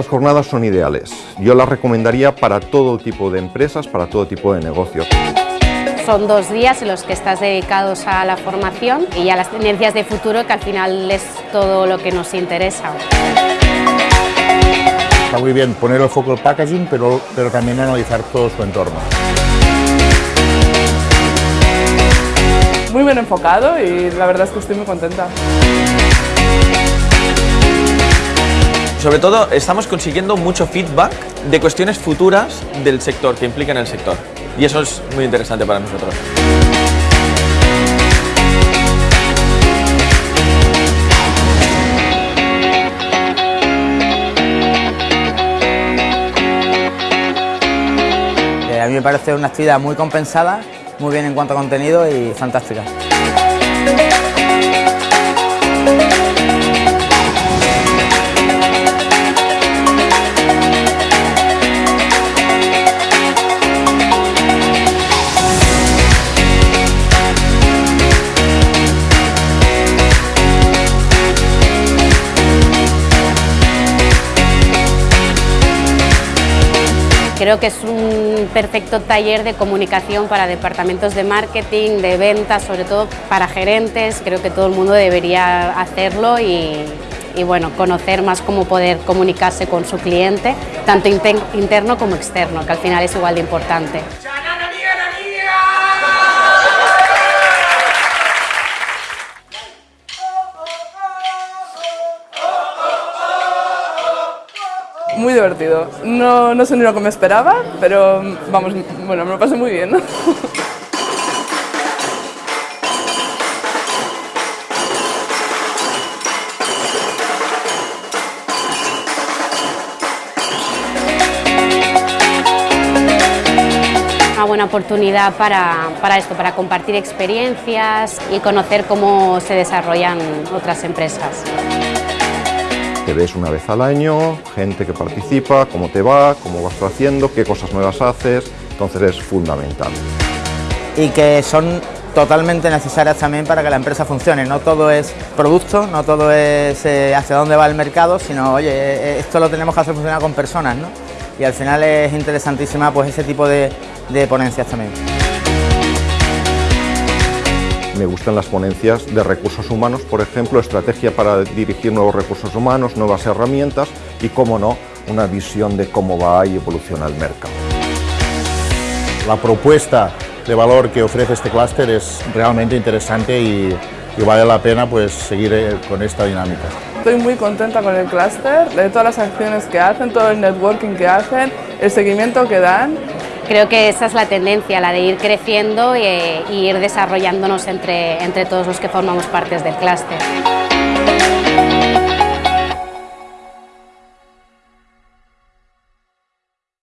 jornadas son ideales. Yo las recomendaría para todo tipo de empresas, para todo tipo de negocios. Son dos días en los que estás dedicados a la formación y a las tendencias de futuro, que al final es todo lo que nos interesa. Está muy bien poner el foco en el packaging, pero, pero también analizar todo su entorno. Muy bien enfocado y la verdad es que estoy muy contenta. Sobre todo estamos consiguiendo mucho feedback de cuestiones futuras del sector, que implican el sector. Y eso es muy interesante para nosotros. Eh, a mí me parece una actividad muy compensada, muy bien en cuanto a contenido y fantástica. Creo que es un perfecto taller de comunicación para departamentos de marketing, de ventas, sobre todo para gerentes. Creo que todo el mundo debería hacerlo y, bueno, conocer más cómo poder comunicarse con su cliente, tanto interno como externo, que al final es igual de importante. Muy divertido. No, no sé ni lo que me esperaba, pero vamos, bueno, me lo pasé muy bien. Una buena oportunidad para, para esto, para compartir experiencias y conocer cómo se desarrollan otras empresas. Te ves una vez al año, gente que participa, cómo te va, cómo vas haciendo, qué cosas nuevas haces, entonces es fundamental. Y que son totalmente necesarias también para que la empresa funcione. No todo es producto, no todo es eh, hacia dónde va el mercado, sino, oye, eh, esto lo tenemos que hacer funcionar con personas, ¿no? Y al final es interesantísima pues ese tipo de, de ponencias también. Me gustan las ponencias de recursos humanos, por ejemplo, estrategia para dirigir nuevos recursos humanos, nuevas herramientas y, cómo no, una visión de cómo va y evoluciona el mercado. La propuesta de valor que ofrece este clúster es realmente interesante y, y, vale la pena pues, seguir eh, con esta dinámica. Estoy muy contenta con el clúster, de todas las acciones que hacen, todo el networking que hacen, el seguimiento que dan Creo que esa es la tendencia, la de ir creciendo e, ir desarrollándonos entre, entre todos los que formamos parte del clúster.